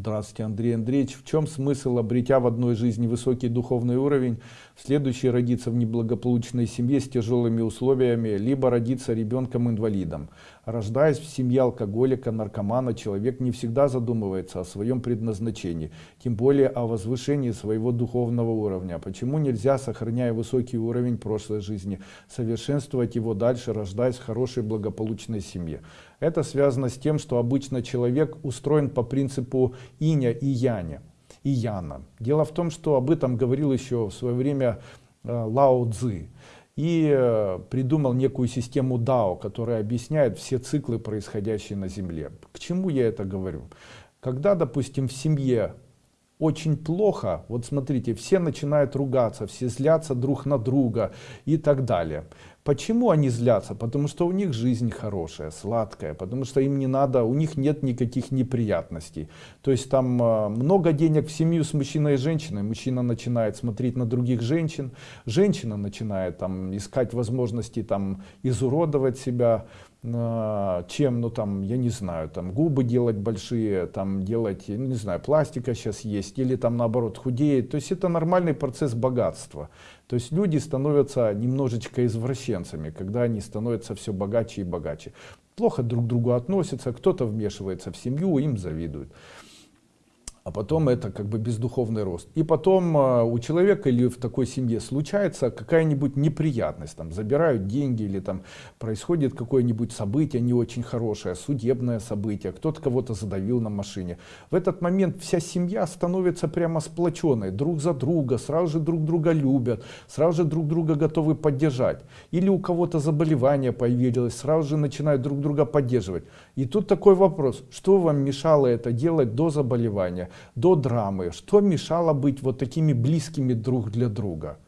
Здравствуйте, Андрей Андреевич. В чем смысл обретя в одной жизни высокий духовный уровень, в следующей родиться в неблагополучной семье с тяжелыми условиями, либо родиться ребенком-инвалидом? Рождаясь в семье алкоголика, наркомана, человек не всегда задумывается о своем предназначении, тем более о возвышении своего духовного уровня. Почему нельзя, сохраняя высокий уровень прошлой жизни, совершенствовать его дальше, рождаясь в хорошей благополучной семье? Это связано с тем, что обычно человек устроен по принципу иня и яня и яна дело в том что об этом говорил еще в свое время э, лао цзы и э, придумал некую систему дао которая объясняет все циклы происходящие на земле. К чему я это говорю? Когда допустим в семье очень плохо вот смотрите все начинают ругаться все злятся друг на друга и так далее почему они злятся потому что у них жизнь хорошая сладкая потому что им не надо у них нет никаких неприятностей то есть там э, много денег в семью с мужчиной и женщиной мужчина начинает смотреть на других женщин женщина начинает там искать возможности там изуродовать себя а, чем, ну там, я не знаю, там губы делать большие, там делать, ну, не знаю, пластика сейчас есть, или там наоборот худеет. То есть это нормальный процесс богатства. То есть люди становятся немножечко извращенцами, когда они становятся все богаче и богаче. Плохо друг к другу относятся, кто-то вмешивается в семью, им завидуют а потом это как бы бездуховный рост. И потом э, у человека или в такой семье случается какая-нибудь неприятность, там забирают деньги или там происходит какое-нибудь событие не очень хорошее, судебное событие, кто-то кого-то задавил на машине. В этот момент вся семья становится прямо сплоченной, друг за друга, сразу же друг друга любят, сразу же друг друга готовы поддержать. Или у кого-то заболевание появилось, сразу же начинают друг друга поддерживать. И тут такой вопрос, что вам мешало это делать до заболевания? До драмы, что мешало быть вот такими близкими друг для друга.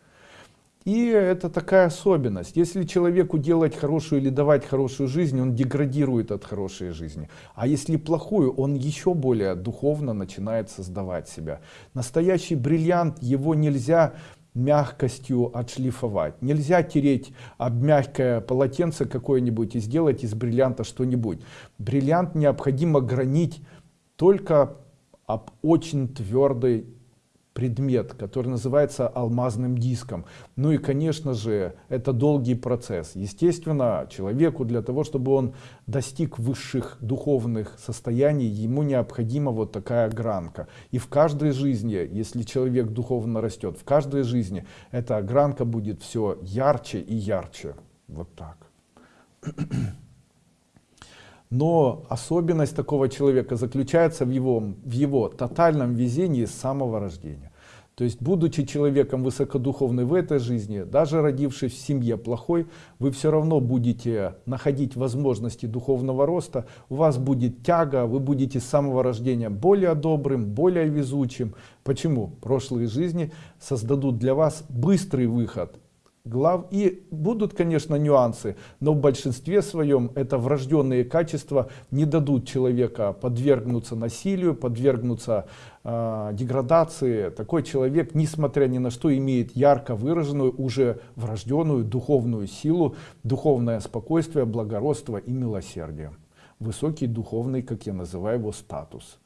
И это такая особенность. Если человеку делать хорошую или давать хорошую жизнь, он деградирует от хорошей жизни. А если плохую, он еще более духовно начинает создавать себя. Настоящий бриллиант, его нельзя мягкостью отшлифовать. Нельзя тереть об мягкое полотенце какое-нибудь и сделать из бриллианта что-нибудь. Бриллиант необходимо гранить только об очень твердый предмет, который называется алмазным диском. Ну и, конечно же, это долгий процесс. Естественно, человеку для того, чтобы он достиг высших духовных состояний, ему необходима вот такая гранка. И в каждой жизни, если человек духовно растет, в каждой жизни эта гранка будет все ярче и ярче. Вот так. Но особенность такого человека заключается в его, в его тотальном везении с самого рождения. То есть, будучи человеком высокодуховным в этой жизни, даже родившись в семье плохой, вы все равно будете находить возможности духовного роста, у вас будет тяга, вы будете с самого рождения более добрым, более везучим. Почему? Прошлые жизни создадут для вас быстрый выход глав и будут конечно нюансы но в большинстве своем это врожденные качества не дадут человека подвергнуться насилию подвергнуться э, деградации. Такой человек несмотря ни на что имеет ярко выраженную уже врожденную духовную силу духовное спокойствие благородство и милосердие. Высокий духовный как я называю его статус